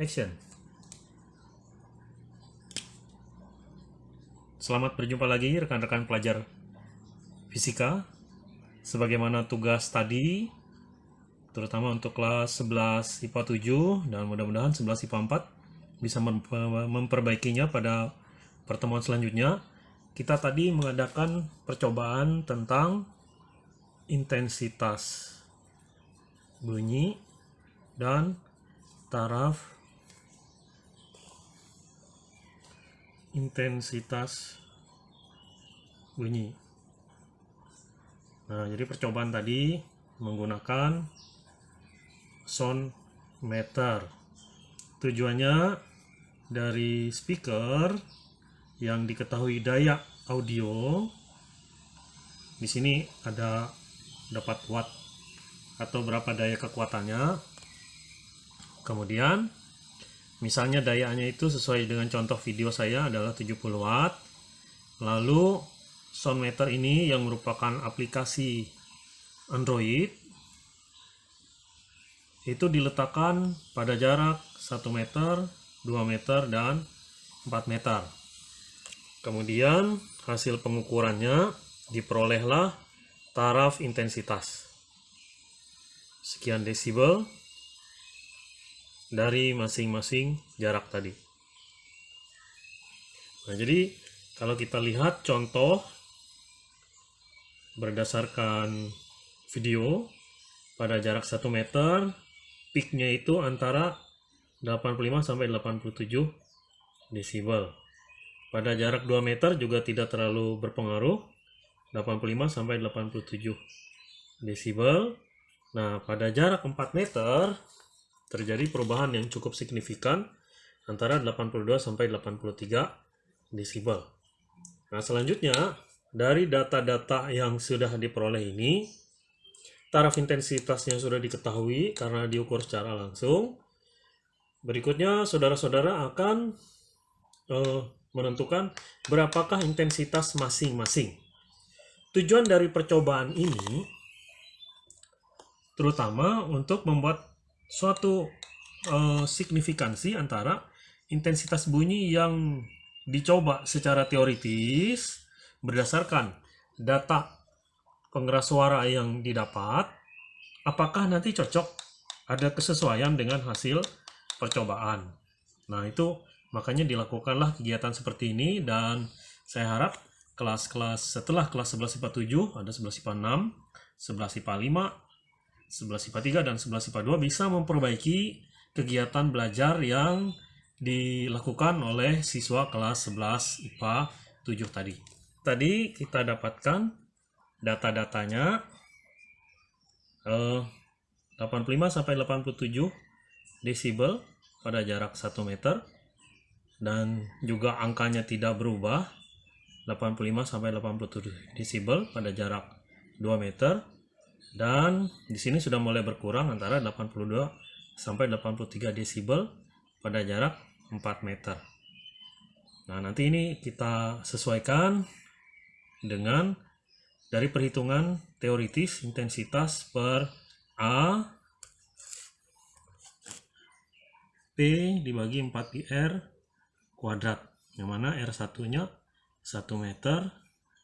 Action. Selamat berjumpa lagi rekan-rekan pelajar fisika. Sebagaimana tugas tadi, terutama untuk kelas 11 IPA 7 dan mudah-mudahan 11 IPA 4 bisa memperbaikinya pada pertemuan selanjutnya. Kita tadi mengadakan percobaan tentang intensitas bunyi dan taraf intensitas bunyi. Nah, jadi percobaan tadi menggunakan sound meter. Tujuannya dari speaker yang diketahui daya audio di sini ada dapat watt atau berapa daya kekuatannya. Kemudian Misalnya dayanya itu sesuai dengan contoh video saya adalah 70 watt. Lalu sound meter ini yang merupakan aplikasi Android itu diletakkan pada jarak 1 meter, 2 meter, dan 4 meter. Kemudian hasil pengukurannya diperolehlah taraf intensitas. Sekian desibel dari masing-masing jarak tadi. Nah, jadi kalau kita lihat contoh berdasarkan video pada jarak 1 meter, peaknya itu antara 85 sampai 87 desibel. Pada jarak 2 meter juga tidak terlalu berpengaruh, 85 sampai 87 desibel. Nah, pada jarak 4 meter terjadi perubahan yang cukup signifikan antara 82 sampai 83 desibel. Nah, selanjutnya dari data-data yang sudah diperoleh ini, taraf intensitasnya sudah diketahui karena diukur secara langsung. Berikutnya, saudara-saudara akan uh, menentukan berapakah intensitas masing-masing. Tujuan dari percobaan ini terutama untuk membuat suatu uh, signifikansi antara intensitas bunyi yang dicoba secara teoritis berdasarkan data pengeras suara yang didapat, apakah nanti cocok ada kesesuaian dengan hasil percobaan. Nah, itu makanya dilakukanlah kegiatan seperti ini dan saya harap kelas-kelas setelah kelas 11 IPA 7 ada 11 IPA 6, 11 IPA 5, 11 IPA 3 dan 11 IPA 2 bisa memperbaiki kegiatan belajar yang dilakukan oleh siswa kelas 11 IPA 7 tadi. Tadi kita dapatkan data-datanya eh, 85 sampai 87 desibel pada jarak 1 meter dan juga angkanya tidak berubah 85 sampai 87 desibel pada jarak 2 meter dan di sini sudah mulai berkurang antara 82 sampai 83 desibel pada jarak 4 meter. Nah, nanti ini kita sesuaikan dengan dari perhitungan teoritis intensitas per A P dibagi 4 pi R kuadrat. Yang mana R1 nya 1 meter,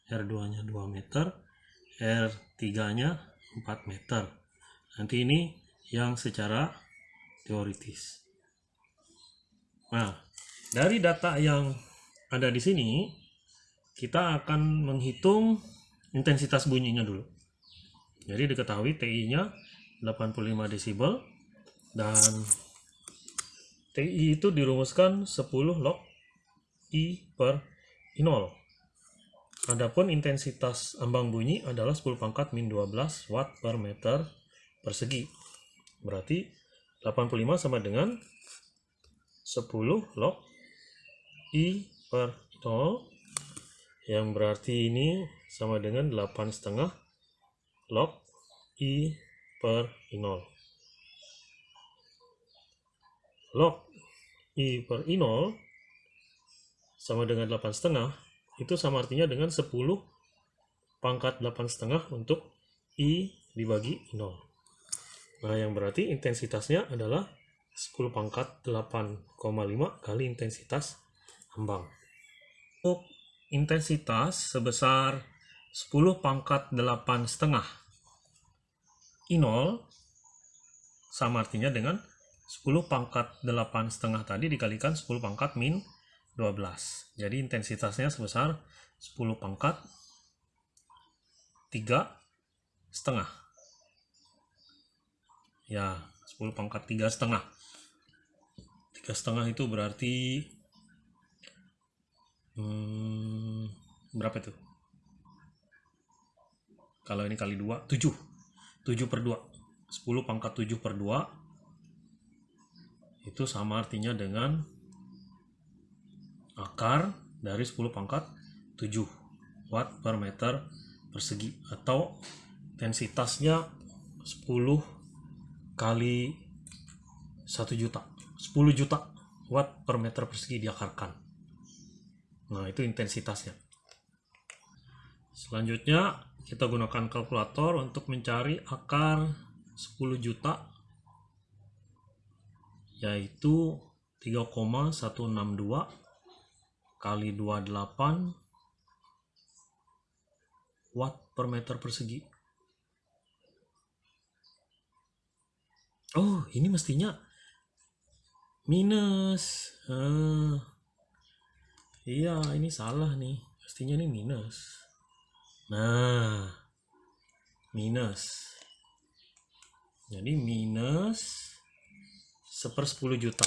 R2 nya 2 meter, R3 nya 4 meter. Nanti ini yang secara teoritis. Nah, dari data yang ada di sini, kita akan menghitung intensitas bunyinya dulu. Jadi diketahui TI-nya 85 desibel dan TI itu dirumuskan 10 log I per I0. Adapun intensitas ambang bunyi adalah 10 pangkat min 12 watt per meter persegi. Berarti 85 sama dengan 10 log I per 0 yang berarti ini sama dengan 8 setengah log I per 0. Log I per I0 sama dengan 8 setengah itu sama artinya dengan 10 pangkat 8 setengah untuk I dibagi 0. Nah, yang berarti intensitasnya adalah 10 pangkat 8,5 kali intensitas ambang. Untuk intensitas sebesar 10 pangkat 8 setengah I0 sama artinya dengan 10 pangkat 8 setengah tadi dikalikan 10 pangkat min 12. Jadi intensitasnya sebesar 10 pangkat 3 setengah. Ya, 10 pangkat 3 setengah. 3 setengah itu berarti hmm, berapa itu? Kalau ini kali 2, 7. 7 per 2. 10 pangkat 7 per 2 itu sama artinya dengan akar dari 10 pangkat 7 watt per meter persegi atau densitasnya 10 kali 1 juta 10 juta watt per meter persegi diakarkan. Nah itu intensitasnya. Selanjutnya kita gunakan kalkulator untuk mencari akar 10 juta yaitu 3,162 kali 28 watt per meter persegi. Oh, ini mestinya minus. Uh, iya, ini salah nih. Mestinya ini minus. Nah, minus. Jadi minus seper 10 juta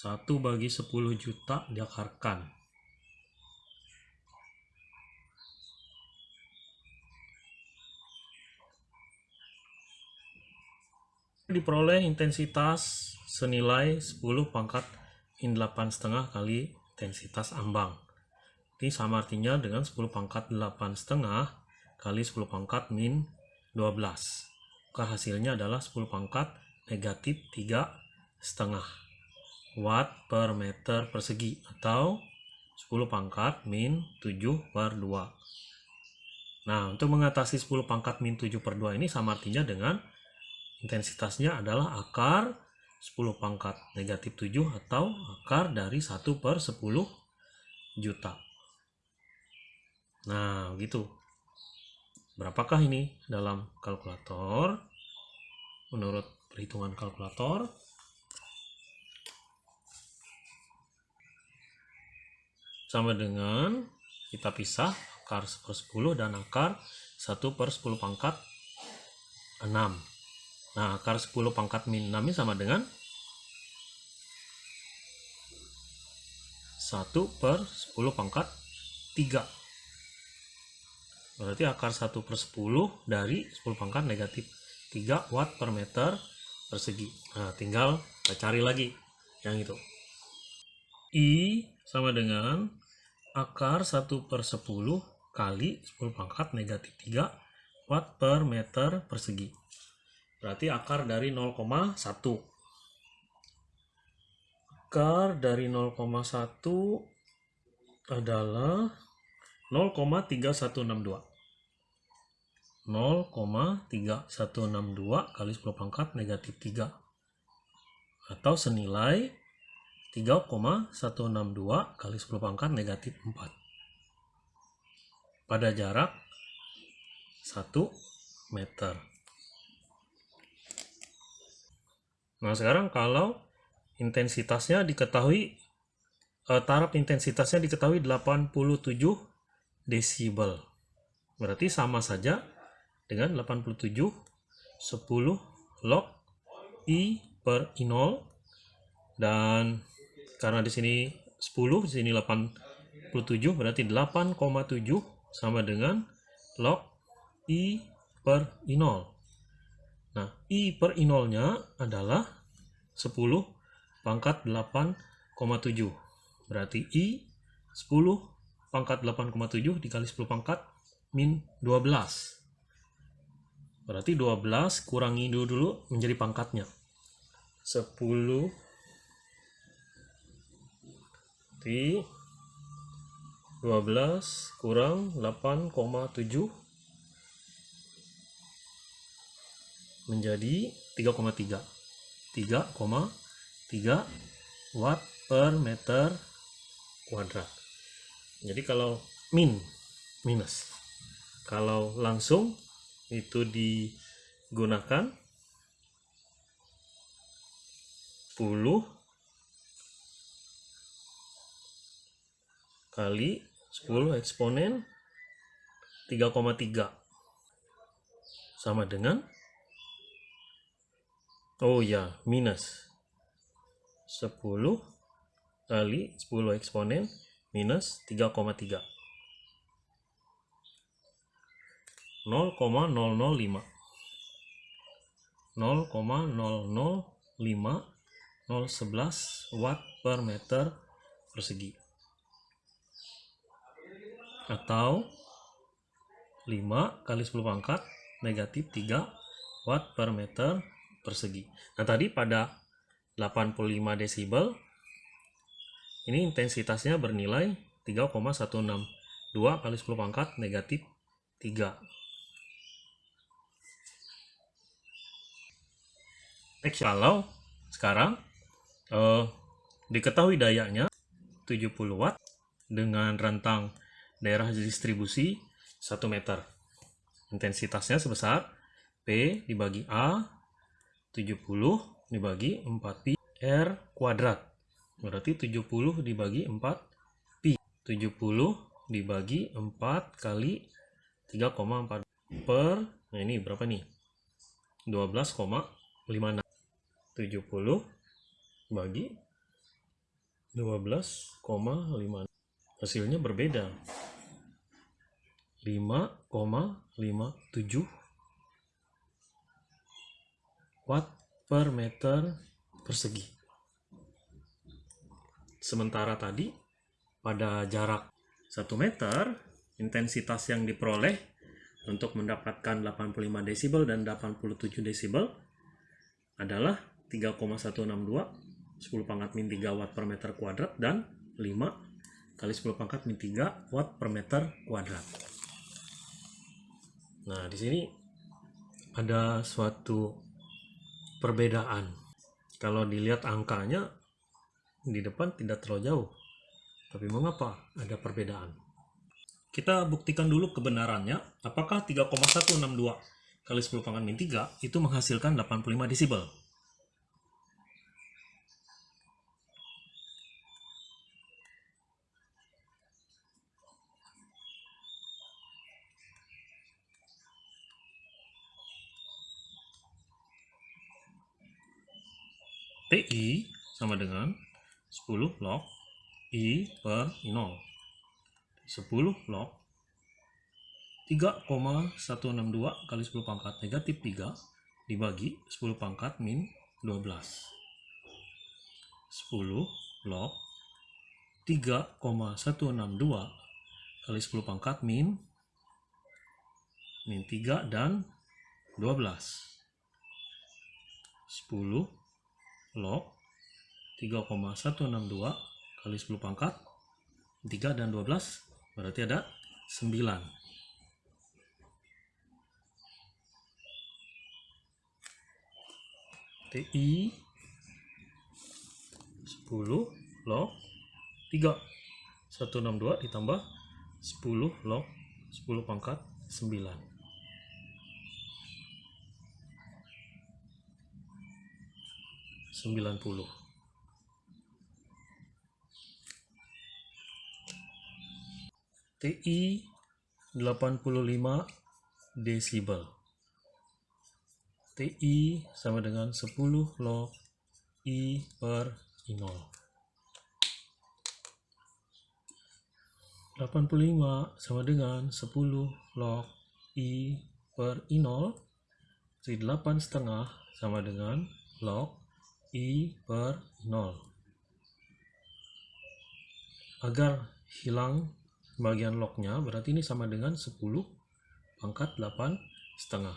1 bagi 10 juta diakarkan. Diperoleh intensitas senilai 10 pangkat in 8 setengah kali intensitas ambang. Ini sama artinya dengan 10 pangkat 8 setengah kali 10 pangkat min 12 maka hasilnya adalah 10 pangkat negatif 3 setengah watt per meter persegi atau 10 pangkat min 7 per 2 nah untuk mengatasi 10 pangkat min 7 per 2 ini sama artinya dengan intensitasnya adalah akar 10 pangkat negatif 7 atau akar dari 1 per 10 juta. Nah gitu. Berapakah ini dalam kalkulator? Menurut perhitungan kalkulator sama dengan kita pisah akar per 10 dan akar 1 per 10 pangkat 6 nah akar 10 pangkat min 6 ini sama dengan 1 per 10 pangkat 3 berarti akar 1 per 10 dari 10 pangkat negatif 3 watt per meter persegi. Nah, tinggal kita cari lagi yang itu. I sama dengan akar 1 per 10 kali 10 pangkat negatif 3 watt per meter persegi. Berarti akar dari 0,1. Akar dari 0,1 adalah 0,3162. 0,3162 kali 10 pangkat negatif 3 atau senilai 3,162 kali 10 pangkat negatif 4 pada jarak 1 meter. Nah sekarang kalau intensitasnya diketahui eh, taraf intensitasnya diketahui 87 desibel. Berarti sama saja dengan 87 10 log I per I0 dan karena di sini 10 di sini 87 berarti 8,7 sama dengan log I per I0 nah I per I0 nya adalah 10 pangkat 8,7 berarti I 10 pangkat 8,7 dikali 10 pangkat min 12 Berarti 12 kurangi dulu, dulu menjadi pangkatnya. 10 di 12 kurang 8,7 menjadi 3,3. 3,3 watt per meter kuadrat. Jadi kalau min minus. Kalau langsung itu digunakan 10 kali 10 eksponen 3,3 sama dengan oh ya minus 10 kali 10 eksponen minus 3,3 0,005 0,005 011 watt per meter persegi atau 5 kali 10 pangkat negatif 3 watt per meter persegi. Nah tadi pada 85 desibel ini intensitasnya bernilai 3,162 kali 10 pangkat negatif 3. Next, kalau sekarang eh, diketahui dayanya 70 watt dengan rentang daerah distribusi 1 meter. Intensitasnya sebesar P dibagi A 70 dibagi 4 pi R kuadrat. Berarti 70 dibagi 4 pi. 70 dibagi 4 kali 3,4 per, nah ini berapa nih? 12,56. 70 bagi 12,5 hasilnya berbeda 5,57 watt per meter persegi sementara tadi pada jarak 1 meter intensitas yang diperoleh untuk mendapatkan 85 desibel dan 87 desibel adalah 3,162 10 pangkat min 3 watt per meter kuadrat dan 5 kali 10 pangkat min 3 watt per meter kuadrat. Nah, di sini ada suatu perbedaan. Kalau dilihat angkanya di depan tidak terlalu jauh. Tapi mengapa ada perbedaan? Kita buktikan dulu kebenarannya. Apakah 3,162 kali 10 pangkat min 3 itu menghasilkan 85 desibel? PI sama dengan 10 log I per I0 10 log 3,162 kali 10 pangkat negatif 3 dibagi 10 pangkat min 12 10 log 3,162 kali 10 pangkat min min 3 dan 12 10 log 3,162 kali 10 pangkat 3 dan 12 berarti ada 9 TI 10 log 3 162 ditambah 10 log 10 pangkat 9 90 TI 85 desibel. TI sama dengan 10 log I per I0 85 sama dengan 10 log I per I0 jadi 8 setengah sama dengan log I per 0 agar hilang bagian lognya berarti ini sama dengan 10 pangkat 8 setengah.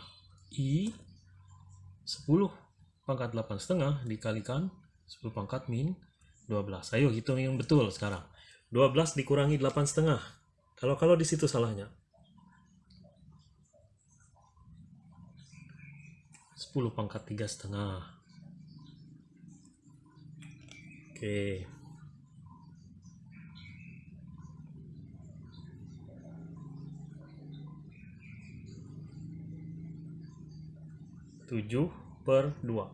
I 10 pangkat 8 setengah dikalikan 10 pangkat min 12 ayo hitung yang betul sekarang. 12 dikurangi 8 setengah. Kalau kalau di situ salahnya. 10 pangkat 3 setengah Oke. Tujuh per dua.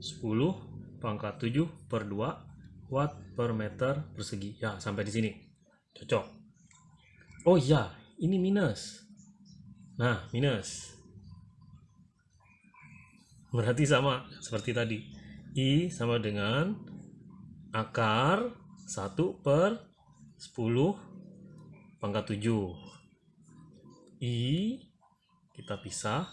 Sepuluh pangkat tujuh per dua watt per meter persegi. Ya, sampai di sini. Cocok. Oh iya, ini minus. Nah, minus. Berarti sama seperti tadi. I sama dengan akar 1 per 10 pangkat 7. I kita pisah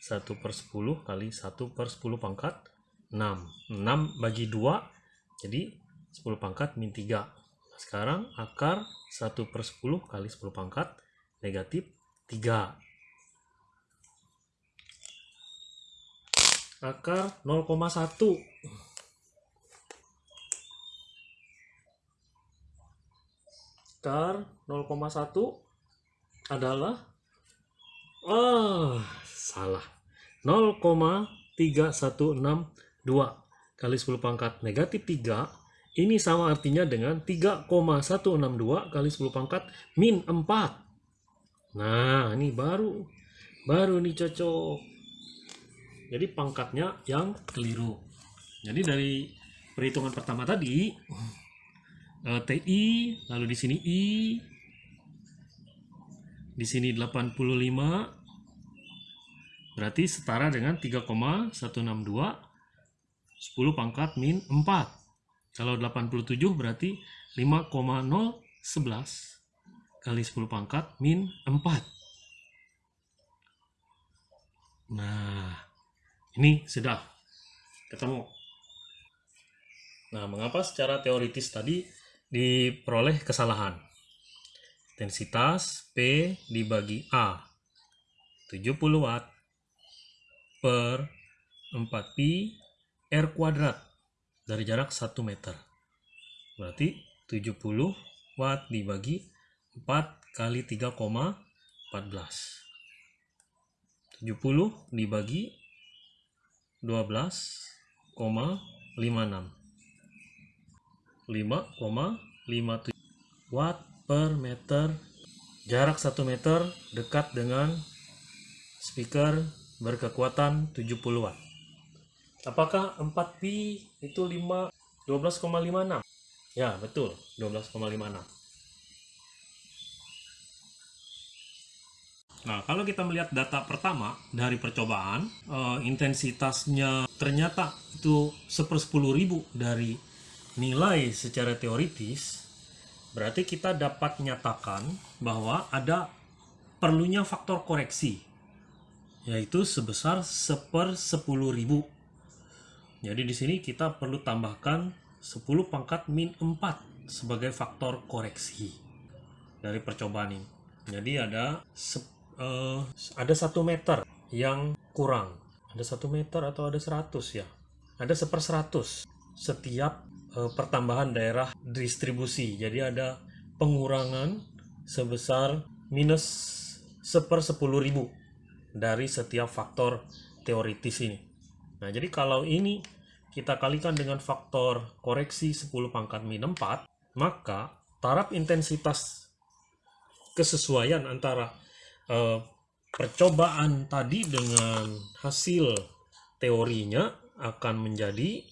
1 per 10 kali 1 per 10 pangkat 6. 6 bagi 2 jadi 10 pangkat min 3. Nah, sekarang akar 1 per 10 kali 10 pangkat negatif 3. Akar 0,1 akar 0,1 adalah ah salah. 0,3162 kali 10 pangkat. Negatif 3 ini sama artinya dengan 3,162 kali 10 pangkat min 4 nah ini baru baru nih cocok jadi pangkatnya yang keliru. Jadi dari perhitungan pertama tadi eh, TI, lalu di sini I, di sini 85, berarti setara dengan 3,162, 10 pangkat min 4. Kalau 87 berarti 5,011 kali 10 pangkat min 4. Nah, ini sudah ketemu. Nah, mengapa secara teoritis tadi diperoleh kesalahan? Intensitas P dibagi A 70 watt per 4 pi R kuadrat dari jarak 1 meter. Berarti 70 watt dibagi 4 kali 3,14. 70 dibagi 12,56 5,57 watt per meter. Jarak 1 meter dekat dengan speaker berkekuatan 70 watt. Apakah 4 pi itu 5 12,56 ya betul 12,56 Nah, kalau kita melihat data pertama dari percobaan, uh, intensitasnya ternyata itu sepersepuluh ribu dari nilai secara teoritis, berarti kita dapat nyatakan bahwa ada perlunya faktor koreksi, yaitu sebesar seper sepuluh ribu. Jadi di sini kita perlu tambahkan 10 pangkat min 4 sebagai faktor koreksi dari percobaan ini. Jadi ada uh, ada satu meter yang kurang. Ada satu meter atau ada seratus ya? Ada seper seratus setiap uh, pertambahan daerah distribusi. Jadi ada pengurangan sebesar minus seper sepuluh ribu dari setiap faktor teoritis ini. Nah jadi kalau ini kita kalikan dengan faktor koreksi 10 pangkat min 4 maka taraf intensitas kesesuaian antara uh, percobaan tadi dengan hasil teorinya akan menjadi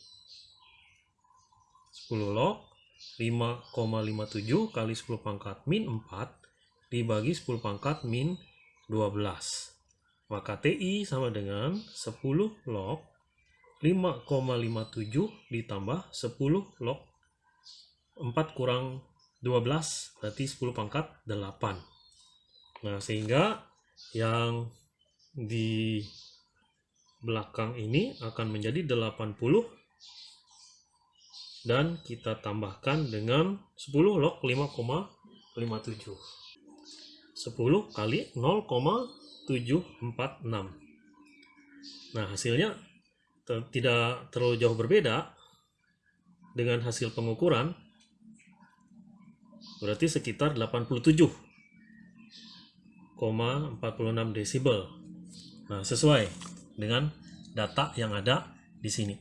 10 log 5,57 kali 10 pangkat min 4 dibagi 10 pangkat min 12 maka TI sama dengan 10 log 5,57 ditambah 10 log 4 kurang 12 berarti 10 pangkat 8 Nah, sehingga yang di belakang ini akan menjadi 80 dan kita tambahkan dengan 10 log 5,57 10 kali 0,746 nah hasilnya tidak terlalu jauh berbeda dengan hasil pengukuran. Berarti sekitar 87 46 desibel. Nah, sesuai dengan data yang ada di sini.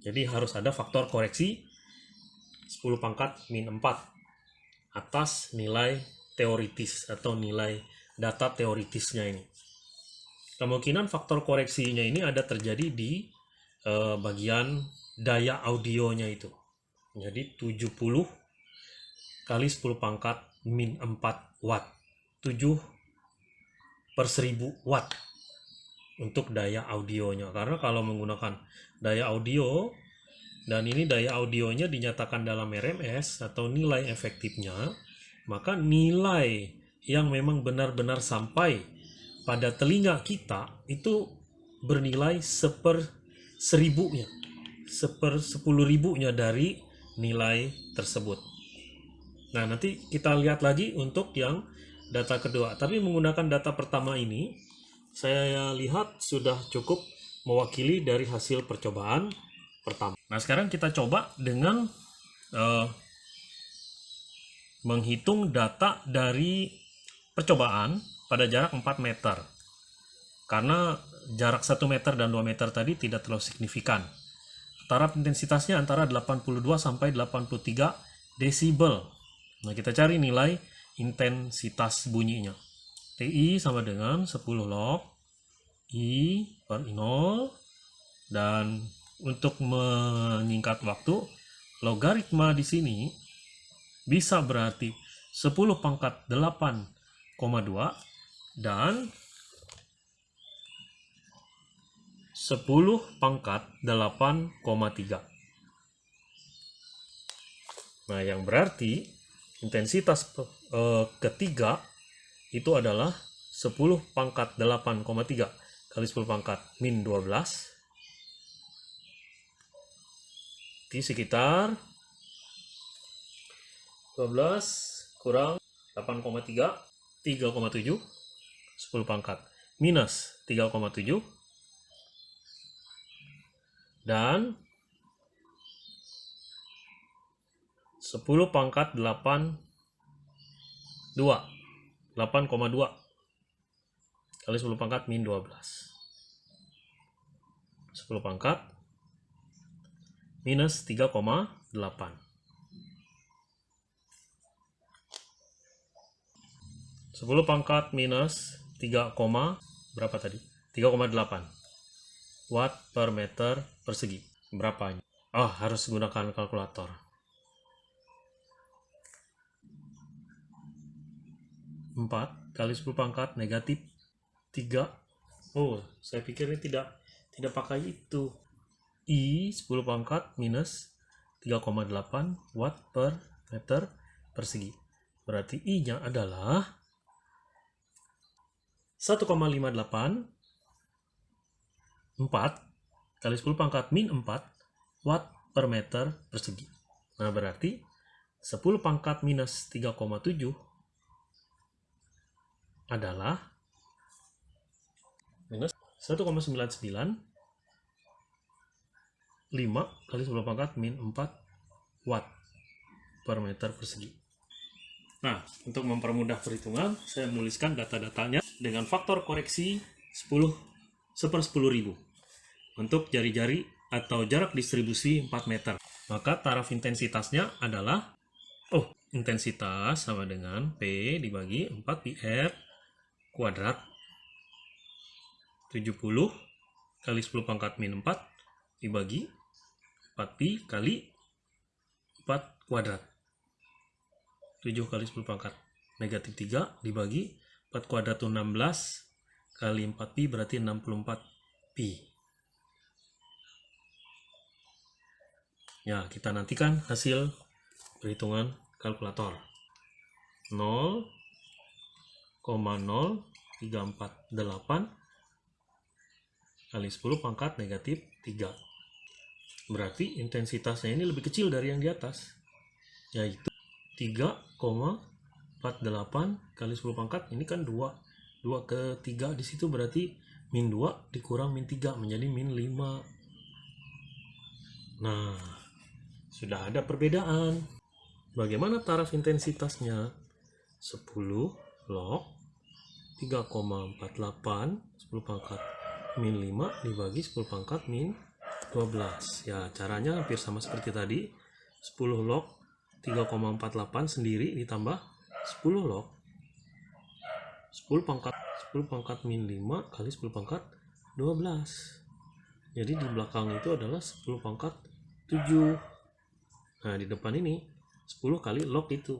Jadi harus ada faktor koreksi 10 pangkat min 4 atas nilai teoritis atau nilai data teoritisnya ini. Kemungkinan faktor koreksinya ini ada terjadi di eh, bagian daya audionya itu. Jadi 70 kali 10 pangkat min 4 watt. 7 per 1000 watt untuk daya audionya. Karena kalau menggunakan daya audio dan ini daya audionya dinyatakan dalam RMS atau nilai efektifnya, maka nilai yang memang benar-benar sampai pada telinga kita itu bernilai seper seribunya, seper sepuluh ribunya dari nilai tersebut. Nah, nanti kita lihat lagi untuk yang data kedua. Tapi menggunakan data pertama ini, saya lihat sudah cukup mewakili dari hasil percobaan pertama. Nah, sekarang kita coba dengan uh, menghitung data dari percobaan pada jarak 4 meter. Karena jarak 1 meter dan 2 meter tadi tidak terlalu signifikan. Taraf intensitasnya antara 82 sampai 83 desibel. Nah, kita cari nilai intensitas bunyinya. TI sama dengan 10 log I per I0 dan untuk menyingkat waktu logaritma di sini bisa berarti 10 pangkat 8,2 dan 10 pangkat 8,3. Nah, yang berarti intensitas eh, ketiga itu adalah 10 pangkat 8,3 kali 10 pangkat min 12 di sekitar 12 kurang 8,3 3,7 10 pangkat. Minus 3,7 dan 10 pangkat 8 2 8,2 kali 10 pangkat min 12 10 pangkat minus 3,8 10 pangkat minus 3, berapa tadi? 3,8 watt per meter persegi. Berapa? Oh, harus gunakan kalkulator. 4 kali 10 pangkat negatif 3. Oh, saya pikir ini tidak tidak pakai itu. I 10 pangkat minus 3,8 watt per meter persegi. Berarti I-nya adalah 1,58 4 kali 10 pangkat min 4 watt per meter persegi. Nah, berarti 10 pangkat minus 3,7 adalah minus 1,99 5 kali 10 pangkat min 4 watt per meter persegi. Nah, untuk mempermudah perhitungan, saya menuliskan data-datanya dengan faktor koreksi 10 seper 10.000 untuk jari-jari atau jarak distribusi 4 meter. Maka taraf intensitasnya adalah, oh, intensitas sama dengan P dibagi 4 PR kuadrat 70 kali 10 pangkat min 4 dibagi 4pi kali 4 kuadrat 7 kali 10 pangkat negatif 3 dibagi 4 kuadrat itu 16 kali 4pi berarti 64 pi Ya, kita nantikan hasil perhitungan kalkulator. 0,0348 kali 10 pangkat negatif 3. Berarti intensitasnya ini lebih kecil dari yang di atas, yaitu 3,48 kali 10 pangkat, ini kan 2. 2 ke 3 di situ berarti min 2 dikurang min 3 menjadi min 5. Nah, sudah ada perbedaan. Bagaimana taraf intensitasnya? 10 log 3,48 10 pangkat min 5 dibagi 10 pangkat min 12 ya caranya hampir sama seperti tadi. 10 log 3,48 sendiri ditambah 10 log 10 pangkat 10 pangkat min 5 kali 10 pangkat 12 jadi di belakang itu adalah 10 pangkat 7 nah di depan ini 10 kali log itu.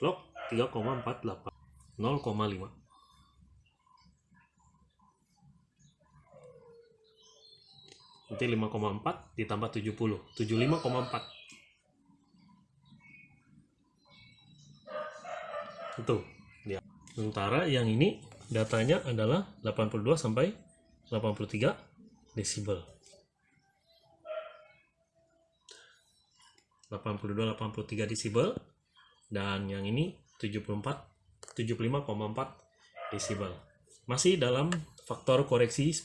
Log 3,48 0,5 nanti 5,4 ditambah 70 75,4 itu ya sementara yang ini datanya adalah 82 sampai 83 desibel. 82 83 desibel. Dan yang ini 74 75,4 desibel. Masih dalam faktor koreksi 10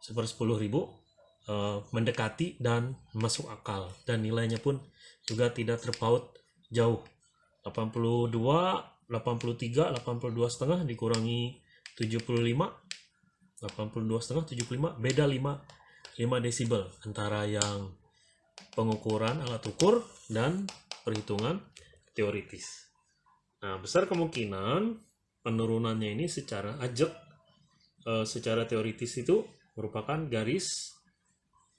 seper 10 ribu uh, mendekati dan masuk akal. Dan nilainya pun juga tidak terpaut jauh. 82 83 82 setengah dikurangi 75 82 setengah 75 beda 5 5 desibel antara yang pengukuran alat ukur dan perhitungan teoritis nah besar kemungkinan penurunannya ini secara ajak uh, secara teoritis itu merupakan garis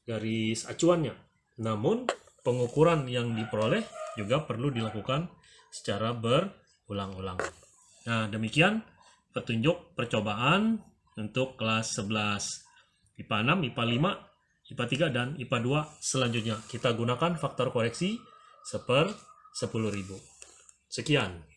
garis acuannya. Namun, pengukuran yang diperoleh juga perlu dilakukan secara berulang-ulang. Nah, demikian petunjuk percobaan untuk kelas 11 IPA 6, IPA 5, IPA 3, dan IPA 2 selanjutnya. Kita gunakan faktor koreksi seper 10.000. Sekian.